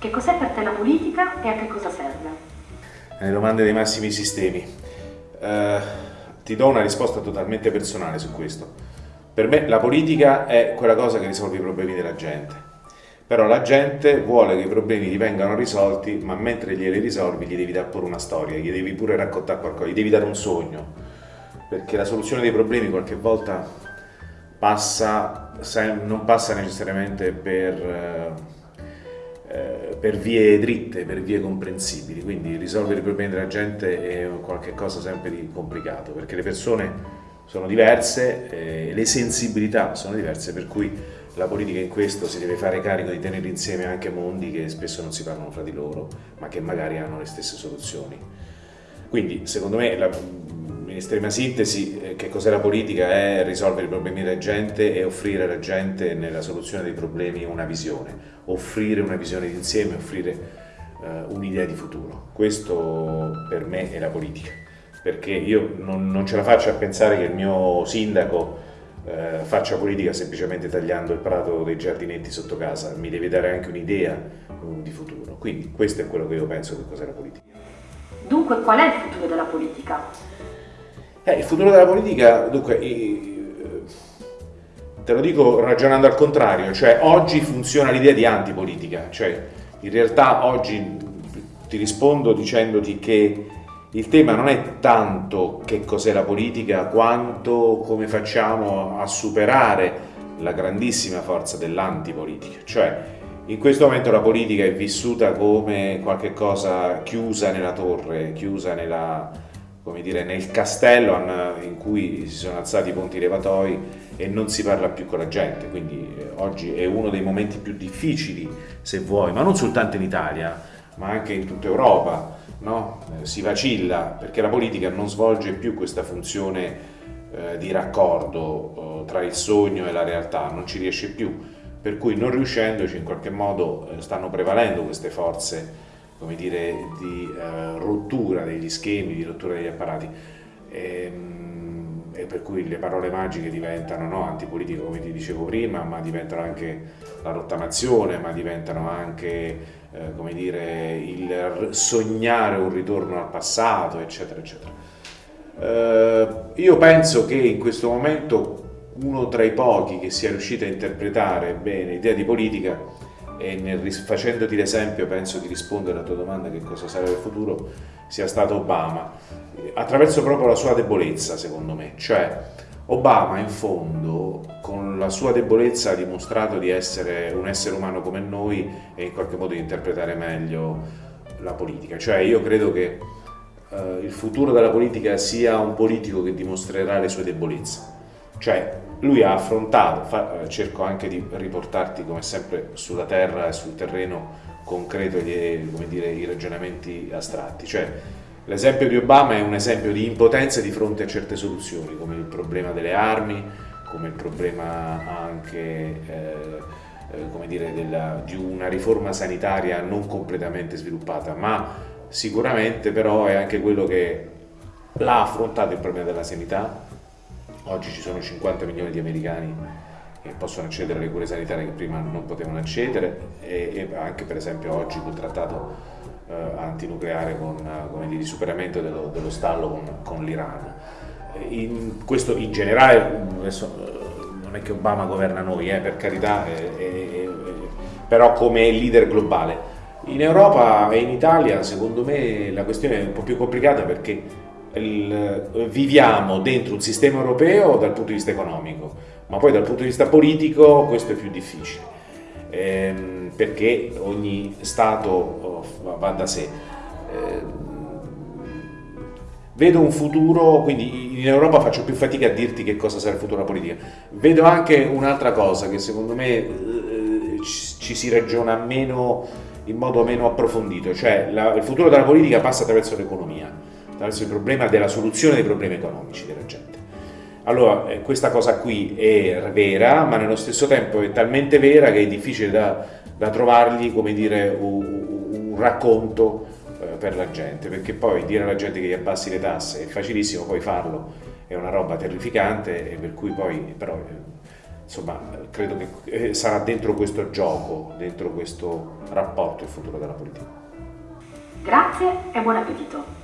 Che cos'è per te la politica e a che cosa serve? Le domande dei massimi sistemi. Uh, ti do una risposta totalmente personale su questo. Per me la politica è quella cosa che risolve i problemi della gente. Però la gente vuole che i problemi gli vengano risolti, ma mentre glieli risolvi gli devi dare pure una storia, gli devi pure raccontare qualcosa, gli devi dare un sogno. Perché la soluzione dei problemi qualche volta passa, non passa necessariamente per, eh, per vie dritte, per vie comprensibili. Quindi risolvere i problemi della gente è qualcosa sempre di complicato, perché le persone sono diverse, eh, le sensibilità sono diverse, per cui la politica in questo si deve fare carico di tenere insieme anche mondi che spesso non si parlano fra di loro, ma che magari hanno le stesse soluzioni. Quindi, secondo me, la, in estrema sintesi, eh, che cos'è la politica? È risolvere i problemi della gente e offrire alla gente nella soluzione dei problemi una visione, offrire una visione d'insieme, offrire uh, un'idea di futuro. Questo per me è la politica perché io non, non, ce la faccio a pensare che il mio sindaco eh, faccia politica semplicemente tagliando il prato dei giardinetti sotto casa, mi deve dare anche un'idea um, di futuro. Quindi questo è quello che io penso che cos'è la politica. Dunque qual è il futuro della politica? Eh, il futuro della politica, dunque, eh, te lo dico ragionando al contrario, cioè oggi funziona l'idea di antipolitica, cioè in realtà oggi ti rispondo dicendoti che il tema non è tanto che cos'è la politica quanto come facciamo a superare la grandissima forza dell'antipolitica, cioè in questo momento la politica è vissuta come qualcosa chiusa nella torre, chiusa nella, dire, nel castello in cui si sono alzati i ponti levatoi e non si parla più con la gente, quindi eh, oggi è uno dei momenti più difficili, se vuoi, ma non soltanto in Italia, ma anche in tutta Europa, no? eh, si vacilla perché la politica non svolge più questa funzione eh, di raccordo tra il sogno e la realtà, non ci riesce più, per cui non riuscendoci in qualche modo stanno prevalendo queste forze come dire, di eh, rottura degli schemi, di rottura degli apparati. E, ehm, e per cui le parole magiche diventano no, antipolitiche come ti dicevo prima, ma diventano anche la rottamazione, ma diventano anche eh, come dire, il sognare un ritorno al passato, eccetera, eccetera. Eh, io penso che in questo momento uno tra i pochi che sia riuscito a interpretare bene l'idea di politica e nel, facendoti l'esempio penso di rispondere alla tua domanda che cosa sarà il futuro sia stato Obama attraverso proprio la sua debolezza secondo me cioè Obama in fondo con la sua debolezza ha dimostrato di essere un essere umano come noi e in qualche modo di interpretare meglio la politica. Cioè io credo che eh, il futuro della politica sia un politico che dimostrerà le sue debolezze. Cioè lui ha affrontato, fa, eh, cerco anche di riportarti come sempre sulla terra e sul terreno concreto gli, dire, i ragionamenti astratti. Cioè, L'esempio di Obama è un esempio di impotenza di fronte a certe soluzioni, come il problema delle armi, come il problema anche eh, eh, dire, della, di una riforma sanitaria non completamente sviluppata, ma sicuramente però è anche quello che l'ha affrontato il problema della sanità. Oggi ci sono 50 milioni di americani che possono accedere alle cure sanitarie che prima non potevano accedere e, e anche per esempio oggi col trattato eh, antinucleare con, dire, di superamento dello, dello stallo con, con l'Iran. In, questo in generale, adesso eh, non è che Obama governa noi, eh, per carità, eh, eh, però come leader globale. In Europa e in Italia secondo me la questione è un po' più complicata perché il, viviamo dentro un sistema europeo dal punto di vista economico, ma poi dal punto di vista politico questo è più difficile ehm, perché ogni Stato oh, va da sé. Eh, vedo un futuro, quindi in Europa faccio più fatica a dirti che cosa sarà il futuro della politica. Vedo anche un'altra cosa che secondo me eh, ci, ci, si ragiona meno, in modo meno approfondito, cioè la, il futuro della politica passa attraverso l'economia, attraverso il problema della soluzione dei problemi economici della gente. Allora, eh, questa cosa qui è vera, ma nello stesso tempo è talmente vera che è difficile da, da trovargli, come dire, un, un racconto eh, per la gente, perché poi dire alla gente che gli abbassi le tasse è facilissimo, poi farlo è una roba terrificante e per cui poi però eh, insomma, credo che sarà dentro questo gioco, dentro questo rapporto il futuro della politica. Grazie e buon appetito.